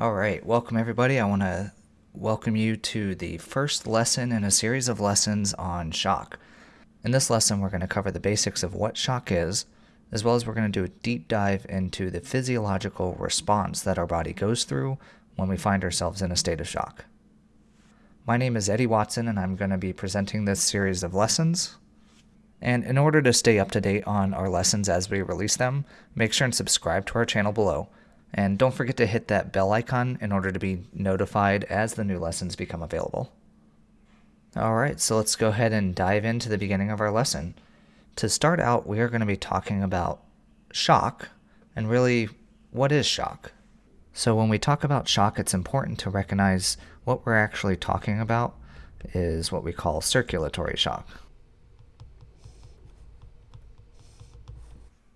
All right, welcome everybody. I want to welcome you to the first lesson in a series of lessons on shock. In this lesson, we're going to cover the basics of what shock is, as well as we're going to do a deep dive into the physiological response that our body goes through when we find ourselves in a state of shock. My name is Eddie Watson, and I'm going to be presenting this series of lessons. And in order to stay up to date on our lessons as we release them, make sure and subscribe to our channel below. And don't forget to hit that bell icon in order to be notified as the new lessons become available. Alright, so let's go ahead and dive into the beginning of our lesson. To start out, we are going to be talking about shock, and really, what is shock? So when we talk about shock, it's important to recognize what we're actually talking about is what we call circulatory shock.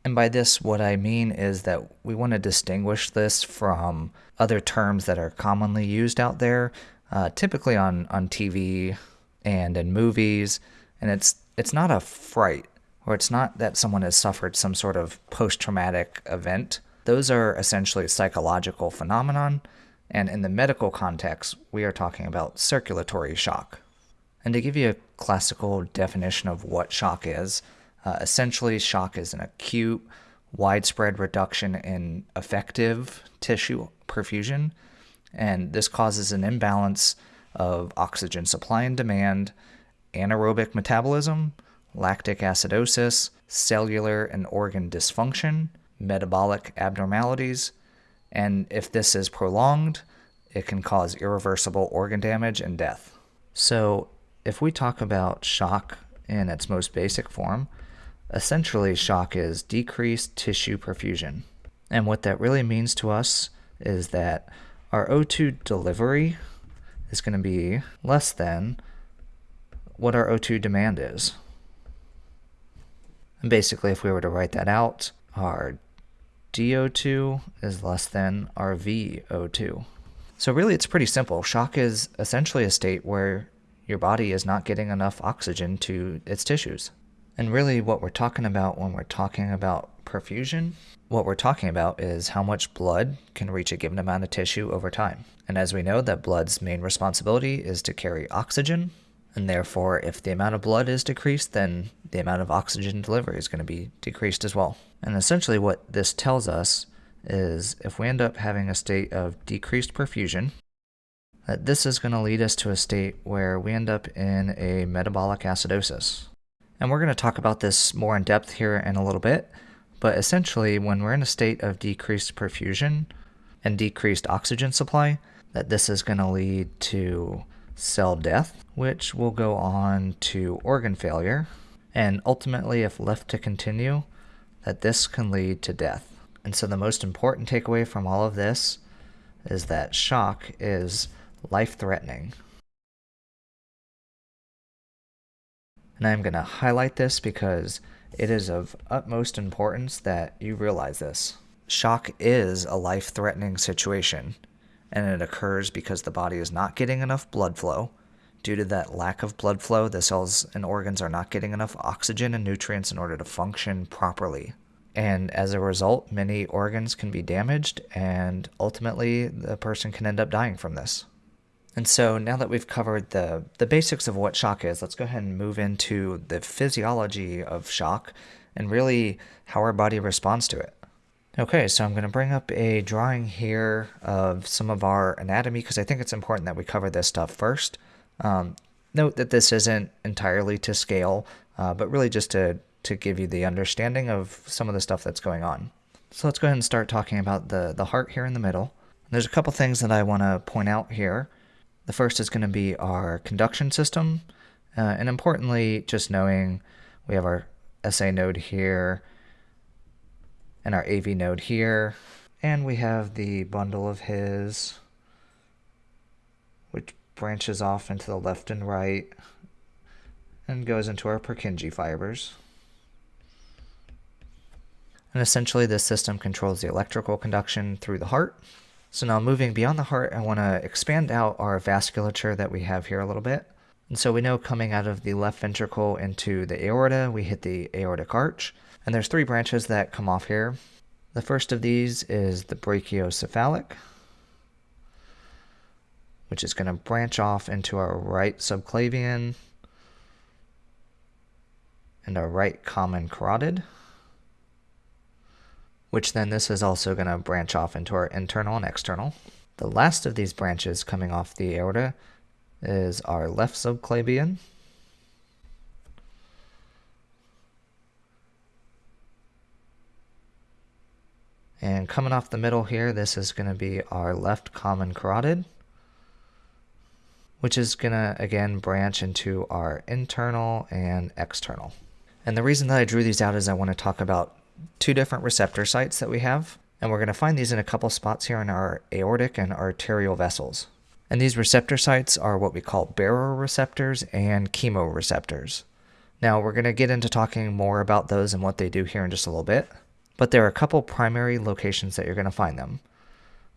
And by this, what I mean is that we want to distinguish this from other terms that are commonly used out there, uh, typically on, on TV and in movies. And it's it's not a fright, or it's not that someone has suffered some sort of post-traumatic event. Those are essentially psychological phenomenon, and in the medical context, we are talking about circulatory shock. And to give you a classical definition of what shock is, uh, essentially, shock is an acute, widespread reduction in effective tissue perfusion, and this causes an imbalance of oxygen supply and demand, anaerobic metabolism, lactic acidosis, cellular and organ dysfunction, metabolic abnormalities, and if this is prolonged, it can cause irreversible organ damage and death. So, if we talk about shock in its most basic form, Essentially, shock is decreased tissue perfusion. And what that really means to us is that our O2 delivery is going to be less than what our O2 demand is. And basically, if we were to write that out, our DO2 is less than our VO2. So really, it's pretty simple. Shock is essentially a state where your body is not getting enough oxygen to its tissues. And really, what we're talking about when we're talking about perfusion, what we're talking about is how much blood can reach a given amount of tissue over time. And as we know, that blood's main responsibility is to carry oxygen. And therefore, if the amount of blood is decreased, then the amount of oxygen delivery is going to be decreased as well. And essentially, what this tells us is if we end up having a state of decreased perfusion, that this is going to lead us to a state where we end up in a metabolic acidosis. And we're going to talk about this more in depth here in a little bit. But essentially, when we're in a state of decreased perfusion and decreased oxygen supply, that this is going to lead to cell death, which will go on to organ failure. And ultimately, if left to continue, that this can lead to death. And so the most important takeaway from all of this is that shock is life-threatening. And I'm going to highlight this because it is of utmost importance that you realize this. Shock is a life-threatening situation, and it occurs because the body is not getting enough blood flow. Due to that lack of blood flow, the cells and organs are not getting enough oxygen and nutrients in order to function properly. And as a result, many organs can be damaged, and ultimately, the person can end up dying from this. And so now that we've covered the, the basics of what shock is, let's go ahead and move into the physiology of shock and really how our body responds to it. Okay, so I'm going to bring up a drawing here of some of our anatomy because I think it's important that we cover this stuff first. Um, note that this isn't entirely to scale, uh, but really just to, to give you the understanding of some of the stuff that's going on. So let's go ahead and start talking about the, the heart here in the middle. There's a couple things that I want to point out here. The first is going to be our conduction system. Uh, and importantly, just knowing we have our SA node here and our AV node here. And we have the bundle of His, which branches off into the left and right and goes into our Purkinje fibers. And essentially, this system controls the electrical conduction through the heart. So now moving beyond the heart, I want to expand out our vasculature that we have here a little bit. And so we know coming out of the left ventricle into the aorta, we hit the aortic arch. And there's three branches that come off here. The first of these is the brachiocephalic. which is going to branch off into our right subclavian and our right common carotid, which then this is also going to branch off into our internal and external. The last of these branches coming off the aorta is our left subclavian. And coming off the middle here, this is going to be our left common carotid, which is going to, again, branch into our internal and external. And the reason that I drew these out is I want to talk about two different receptor sites that we have. And we're going to find these in a couple spots here in our aortic and arterial vessels. And these receptor sites are what we call baroreceptors and chemoreceptors. Now, we're going to get into talking more about those and what they do here in just a little bit. But there are a couple primary locations that you're going to find them.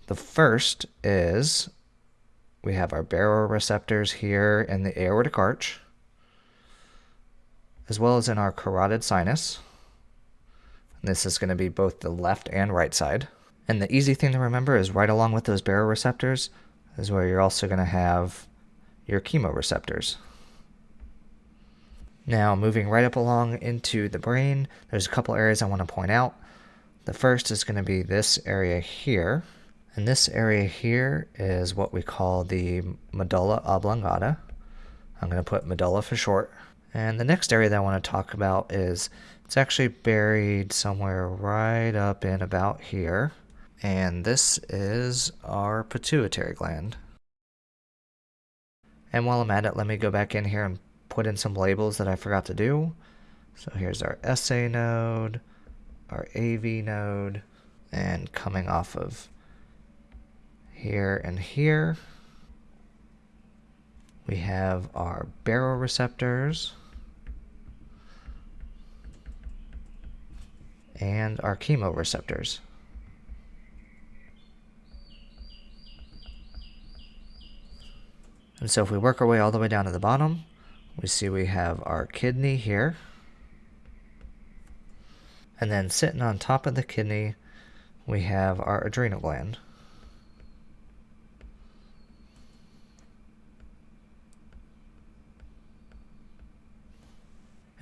The first is we have our baroreceptors here in the aortic arch, as well as in our carotid sinus. This is going to be both the left and right side. And the easy thing to remember is right along with those baroreceptors is where you're also going to have your chemoreceptors. Now, moving right up along into the brain, there's a couple areas I want to point out. The first is going to be this area here. And this area here is what we call the medulla oblongata. I'm going to put medulla for short. And the next area that I want to talk about is it's actually buried somewhere right up in about here. And this is our pituitary gland. And while I'm at it, let me go back in here and put in some labels that I forgot to do. So here's our SA node, our AV node, and coming off of here and here, we have our baroreceptors and our chemoreceptors. And so if we work our way all the way down to the bottom, we see we have our kidney here. And then sitting on top of the kidney, we have our adrenal gland.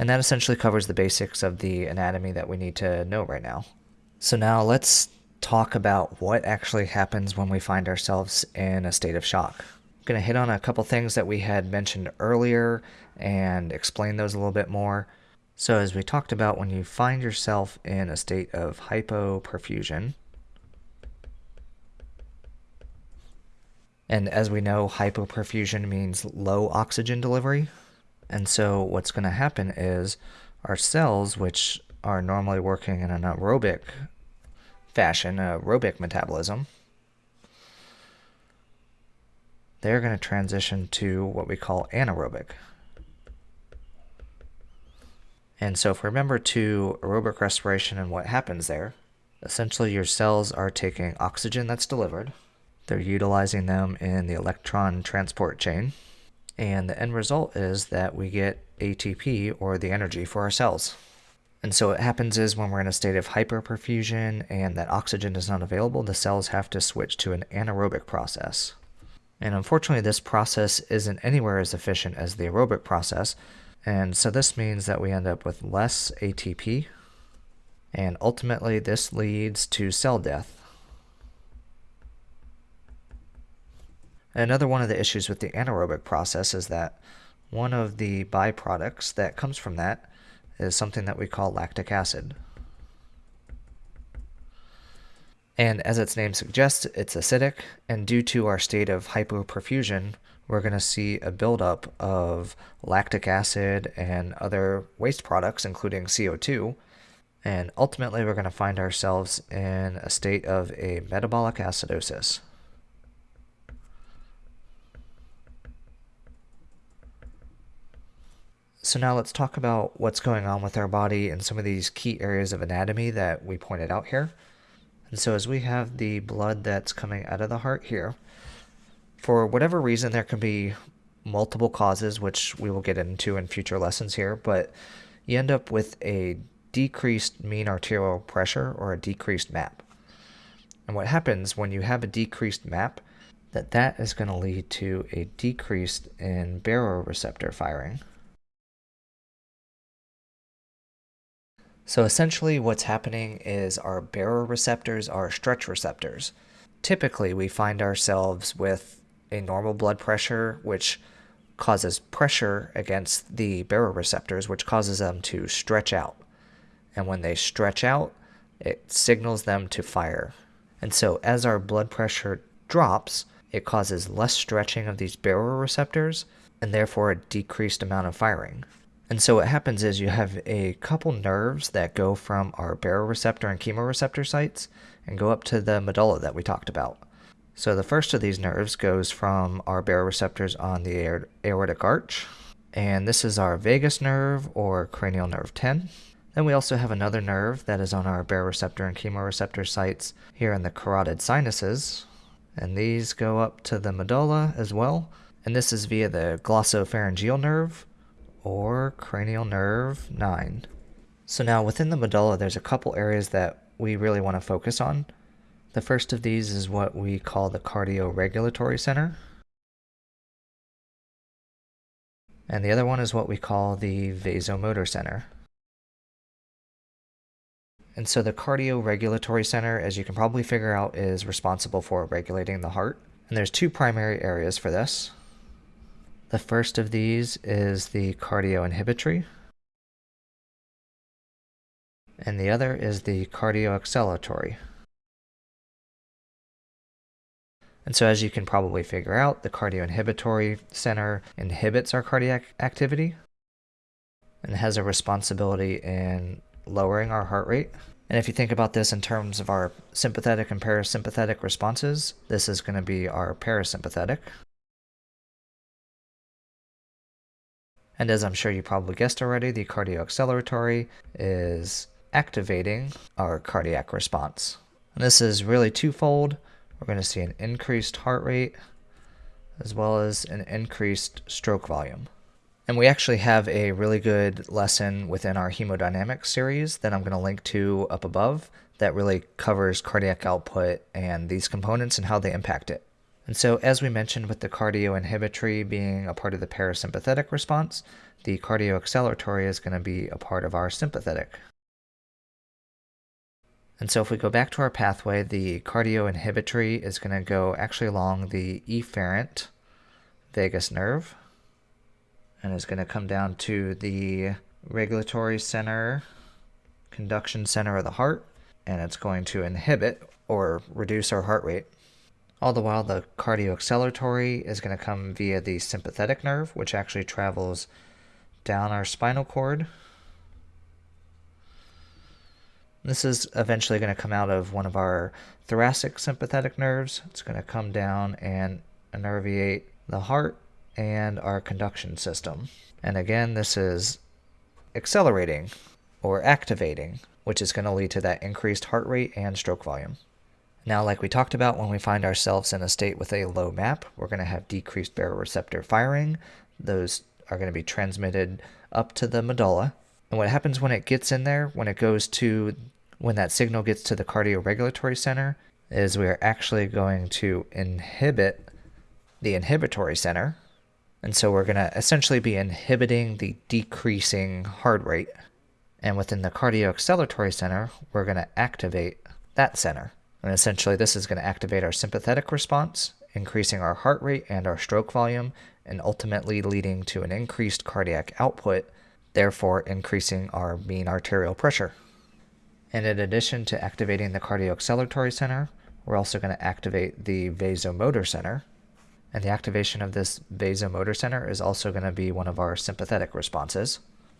And that essentially covers the basics of the anatomy that we need to know right now. So now let's talk about what actually happens when we find ourselves in a state of shock. I'm going to hit on a couple things that we had mentioned earlier and explain those a little bit more. So as we talked about, when you find yourself in a state of hypoperfusion, and as we know, hypoperfusion means low oxygen delivery. And so what's going to happen is our cells, which are normally working in an aerobic fashion, aerobic metabolism, they're going to transition to what we call anaerobic. And so if we remember to aerobic respiration and what happens there, essentially your cells are taking oxygen that's delivered, they're utilizing them in the electron transport chain, and the end result is that we get ATP or the energy for our cells. And so what happens is when we're in a state of hyperperfusion and that oxygen is not available, the cells have to switch to an anaerobic process. And unfortunately, this process isn't anywhere as efficient as the aerobic process. And so this means that we end up with less ATP. And ultimately, this leads to cell death. Another one of the issues with the anaerobic process is that one of the byproducts that comes from that is something that we call lactic acid. And as its name suggests, it's acidic, and due to our state of hypoperfusion, we're going to see a buildup of lactic acid and other waste products, including CO2. And ultimately, we're going to find ourselves in a state of a metabolic acidosis. So now let's talk about what's going on with our body and some of these key areas of anatomy that we pointed out here. And so as we have the blood that's coming out of the heart here, for whatever reason, there can be multiple causes, which we will get into in future lessons here, but you end up with a decreased mean arterial pressure or a decreased MAP. And what happens when you have a decreased MAP, that that is going to lead to a decrease in baroreceptor firing. So essentially what's happening is our baroreceptors are stretch receptors. Typically we find ourselves with a normal blood pressure which causes pressure against the baroreceptors which causes them to stretch out. And when they stretch out, it signals them to fire. And so as our blood pressure drops, it causes less stretching of these baroreceptors and therefore a decreased amount of firing. And so what happens is you have a couple nerves that go from our baroreceptor and chemoreceptor sites and go up to the medulla that we talked about. So the first of these nerves goes from our baroreceptors on the aortic arch, and this is our vagus nerve or cranial nerve 10. Then we also have another nerve that is on our baroreceptor and chemoreceptor sites here in the carotid sinuses, and these go up to the medulla as well. And this is via the glossopharyngeal nerve or cranial nerve 9. So now within the medulla, there's a couple areas that we really want to focus on. The first of these is what we call the cardioregulatory center. And the other one is what we call the vasomotor center. And so the cardioregulatory center, as you can probably figure out, is responsible for regulating the heart. And there's two primary areas for this. The first of these is the cardioinhibitory, and the other is the cardioacceleratory. And so as you can probably figure out, the cardioinhibitory center inhibits our cardiac activity and has a responsibility in lowering our heart rate. And if you think about this in terms of our sympathetic and parasympathetic responses, this is going to be our parasympathetic. And as I'm sure you probably guessed already, the cardioacceleratory is activating our cardiac response. And this is really twofold. We're going to see an increased heart rate as well as an increased stroke volume. And we actually have a really good lesson within our hemodynamics series that I'm going to link to up above that really covers cardiac output and these components and how they impact it. And so, as we mentioned with the cardioinhibitory being a part of the parasympathetic response, the cardioacceleratory is going to be a part of our sympathetic. And so if we go back to our pathway, the cardioinhibitory is going to go actually along the efferent vagus nerve and is going to come down to the regulatory center, conduction center of the heart, and it's going to inhibit or reduce our heart rate. All the while, the cardioacceleratory is going to come via the sympathetic nerve, which actually travels down our spinal cord. This is eventually going to come out of one of our thoracic sympathetic nerves. It's going to come down and innervate the heart and our conduction system. And again, this is accelerating or activating, which is going to lead to that increased heart rate and stroke volume. Now, like we talked about, when we find ourselves in a state with a low MAP, we're going to have decreased baroreceptor firing. Those are going to be transmitted up to the medulla. And what happens when it gets in there, when it goes to, when that signal gets to the cardioregulatory center, is we are actually going to inhibit the inhibitory center. And so we're going to essentially be inhibiting the decreasing heart rate. And within the cardioacceleratory center, we're going to activate that center. And essentially, this is going to activate our sympathetic response, increasing our heart rate and our stroke volume, and ultimately leading to an increased cardiac output, therefore increasing our mean arterial pressure. And in addition to activating the cardioacceleratory center, we're also going to activate the vasomotor center. And the activation of this vasomotor center is also going to be one of our sympathetic responses.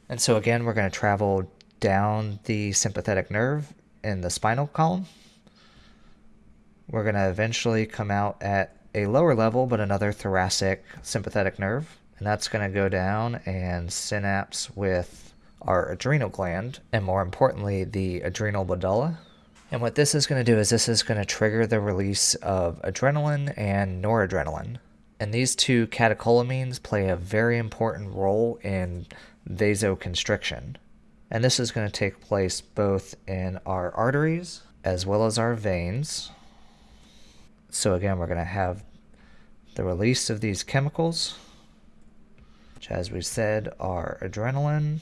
And so again, we're going to travel down the sympathetic nerve in the spinal column we're going to eventually come out at a lower level, but another thoracic sympathetic nerve. And that's going to go down and synapse with our adrenal gland, and more importantly, the adrenal medulla. And what this is going to do is this is going to trigger the release of adrenaline and noradrenaline. And these two catecholamines play a very important role in vasoconstriction. And this is going to take place both in our arteries as well as our veins. So again, we're going to have the release of these chemicals, which as we said are adrenaline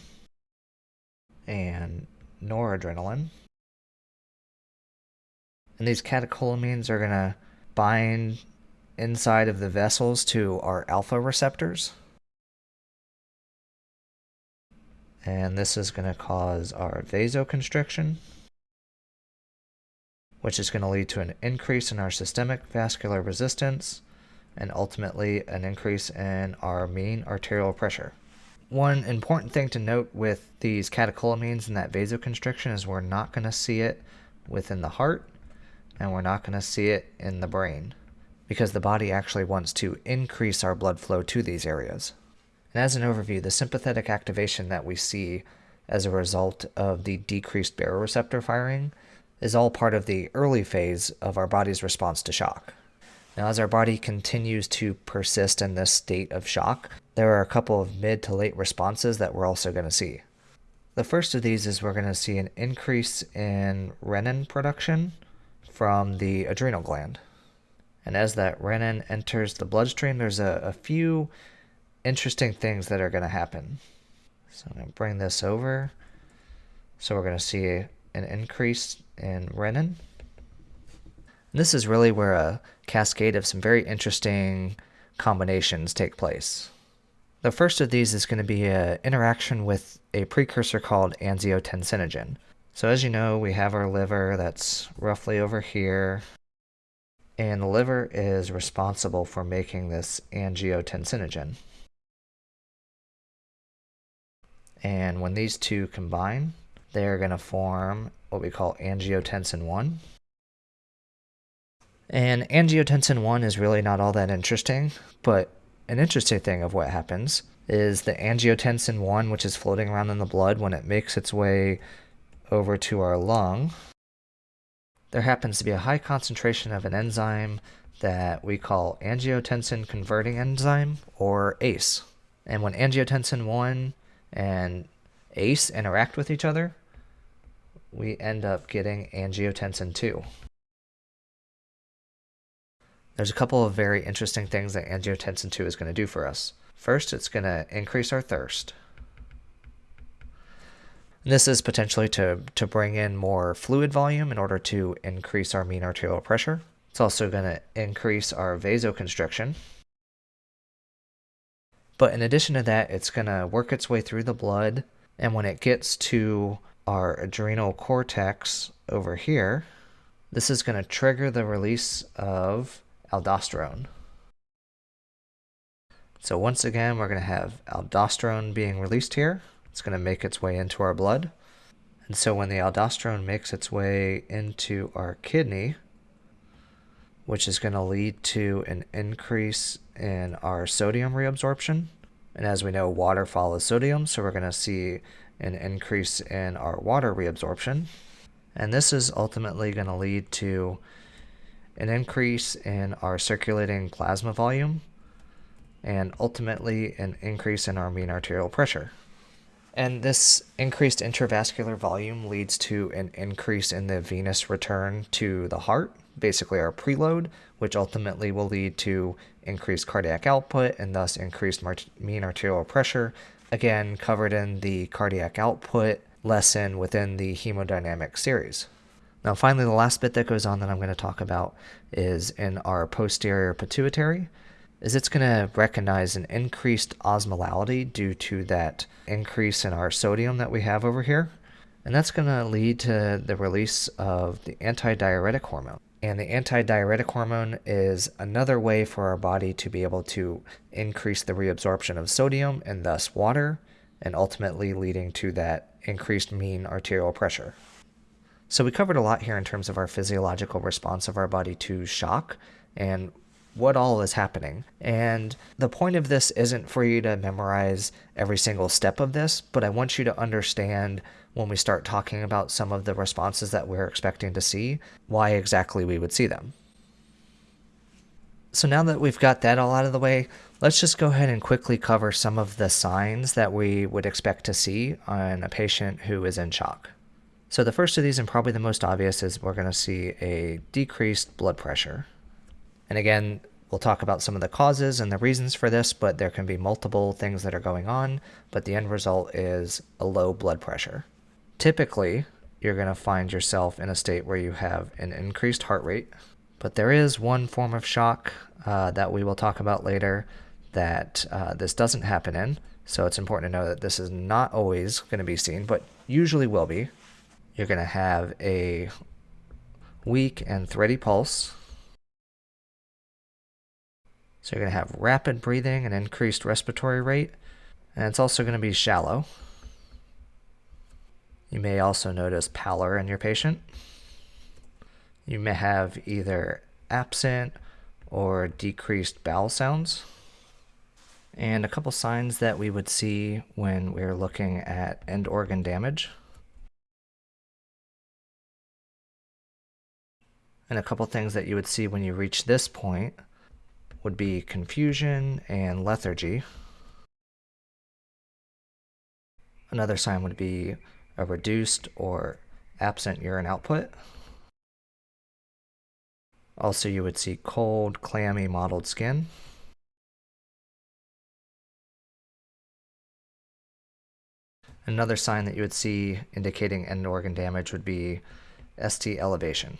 and noradrenaline. And these catecholamines are going to bind inside of the vessels to our alpha receptors. And this is going to cause our vasoconstriction, which is going to lead to an increase in our systemic vascular resistance and ultimately an increase in our mean arterial pressure. One important thing to note with these catecholamines and that vasoconstriction is we're not going to see it within the heart and we're not going to see it in the brain because the body actually wants to increase our blood flow to these areas. And as an overview, the sympathetic activation that we see as a result of the decreased baroreceptor firing is all part of the early phase of our body's response to shock. Now, as our body continues to persist in this state of shock, there are a couple of mid to late responses that we're also going to see. The first of these is we're going to see an increase in renin production from the adrenal gland. And as that renin enters the bloodstream, there's a, a few interesting things that are going to happen. So I'm going to bring this over. So we're going to see an increase in renin. And this is really where a cascade of some very interesting combinations take place. The first of these is going to be an interaction with a precursor called angiotensinogen. So as you know, we have our liver that's roughly over here, and the liver is responsible for making this angiotensinogen. And when these two combine, they're going to form what we call angiotensin 1. And angiotensin 1 is really not all that interesting, but an interesting thing of what happens is the angiotensin 1, which is floating around in the blood, when it makes its way over to our lung, there happens to be a high concentration of an enzyme that we call angiotensin converting enzyme, or ACE. And when angiotensin 1 and ACE interact with each other, we end up getting angiotensin 2. There's a couple of very interesting things that angiotensin 2 is going to do for us. First, it's going to increase our thirst. And this is potentially to, to bring in more fluid volume in order to increase our mean arterial pressure. It's also going to increase our vasoconstriction. But in addition to that, it's going to work its way through the blood. And when it gets to our adrenal cortex over here, this is going to trigger the release of aldosterone. So once again, we're going to have aldosterone being released here. It's going to make its way into our blood. And so when the aldosterone makes its way into our kidney, which is going to lead to an increase in our sodium reabsorption. And as we know, water follows sodium, so we're going to see an increase in our water reabsorption. And this is ultimately going to lead to an increase in our circulating plasma volume and ultimately an increase in our mean arterial pressure. And this increased intravascular volume leads to an increase in the venous return to the heart, basically our preload, which ultimately will lead to increased cardiac output and thus increased mean arterial pressure, again covered in the cardiac output lesson within the hemodynamic series. Now finally, the last bit that goes on that I'm going to talk about is in our posterior pituitary, is it's going to recognize an increased osmolality due to that increase in our sodium that we have over here. And that's going to lead to the release of the antidiuretic hormone. And the antidiuretic hormone is another way for our body to be able to increase the reabsorption of sodium and thus water, and ultimately leading to that increased mean arterial pressure. So we covered a lot here in terms of our physiological response of our body to shock and what all is happening. And the point of this isn't for you to memorize every single step of this, but I want you to understand when we start talking about some of the responses that we're expecting to see, why exactly we would see them. So now that we've got that all out of the way, let's just go ahead and quickly cover some of the signs that we would expect to see on a patient who is in shock. So the first of these, and probably the most obvious, is we're going to see a decreased blood pressure. And again, We'll talk about some of the causes and the reasons for this, but there can be multiple things that are going on, but the end result is a low blood pressure. Typically, you're going to find yourself in a state where you have an increased heart rate, but there is one form of shock uh, that we will talk about later that uh, this doesn't happen in. So it's important to know that this is not always going to be seen, but usually will be. You're going to have a weak and thready pulse so you're going to have rapid breathing and increased respiratory rate, and it's also going to be shallow. You may also notice pallor in your patient. You may have either absent or decreased bowel sounds. And a couple signs that we would see when we're looking at end organ damage. And a couple things that you would see when you reach this point would be confusion and lethargy. Another sign would be a reduced or absent urine output. Also, you would see cold, clammy, mottled skin. Another sign that you would see indicating end organ damage would be ST elevation.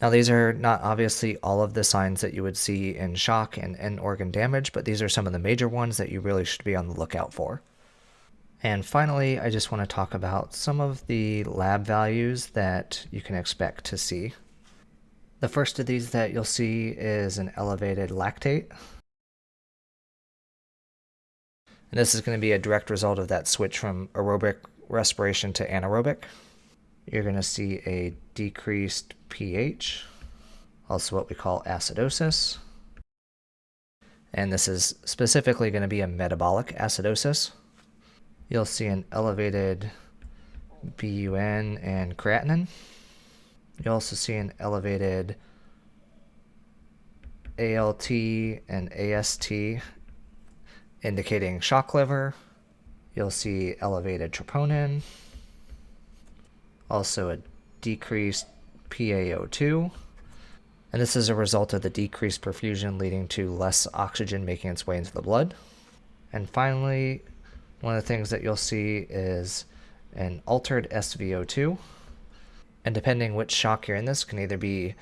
Now, these are not obviously all of the signs that you would see in shock and end organ damage, but these are some of the major ones that you really should be on the lookout for. And finally, I just want to talk about some of the lab values that you can expect to see. The first of these that you'll see is an elevated lactate. And this is going to be a direct result of that switch from aerobic respiration to anaerobic you're going to see a decreased pH, also what we call acidosis. And this is specifically going to be a metabolic acidosis. You'll see an elevated BUN and creatinine. You'll also see an elevated ALT and AST indicating shock liver. You'll see elevated troponin also a decreased PaO2. And this is a result of the decreased perfusion leading to less oxygen making its way into the blood. And finally, one of the things that you'll see is an altered SVO2. And depending which shock you're in, this can either be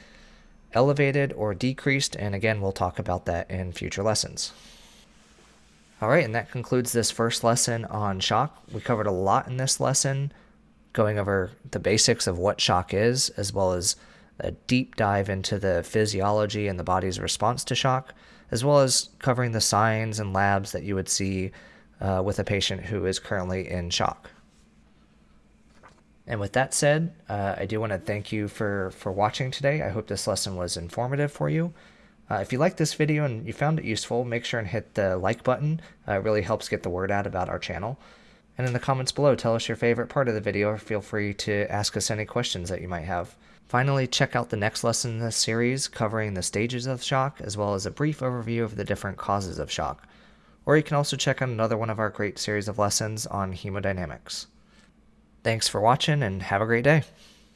elevated or decreased. And again, we'll talk about that in future lessons. All right, and that concludes this first lesson on shock. We covered a lot in this lesson going over the basics of what shock is, as well as a deep dive into the physiology and the body's response to shock, as well as covering the signs and labs that you would see uh, with a patient who is currently in shock. And with that said, uh, I do want to thank you for, for watching today. I hope this lesson was informative for you. Uh, if you liked this video and you found it useful, make sure and hit the like button. Uh, it really helps get the word out about our channel. And in the comments below, tell us your favorite part of the video or feel free to ask us any questions that you might have. Finally, check out the next lesson in this series covering the stages of shock as well as a brief overview of the different causes of shock. Or you can also check out another one of our great series of lessons on hemodynamics. Thanks for watching and have a great day.